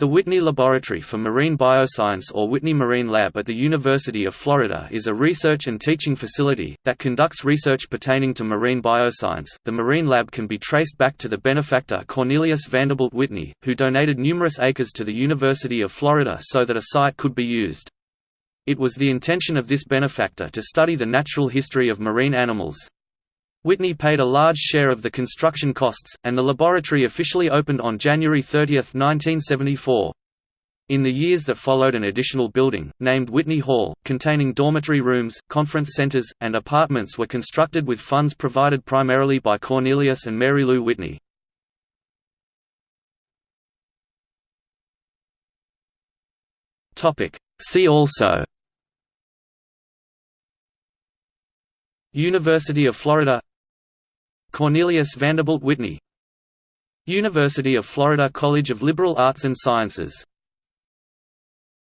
The Whitney Laboratory for Marine Bioscience or Whitney Marine Lab at the University of Florida is a research and teaching facility that conducts research pertaining to marine bioscience. The Marine Lab can be traced back to the benefactor Cornelius Vanderbilt Whitney, who donated numerous acres to the University of Florida so that a site could be used. It was the intention of this benefactor to study the natural history of marine animals. Whitney paid a large share of the construction costs, and the laboratory officially opened on January 30, 1974. In the years that followed an additional building, named Whitney Hall, containing dormitory rooms, conference centers, and apartments were constructed with funds provided primarily by Cornelius and Mary Lou Whitney. See also University of Florida Cornelius Vanderbilt Whitney University of Florida College of Liberal Arts and Sciences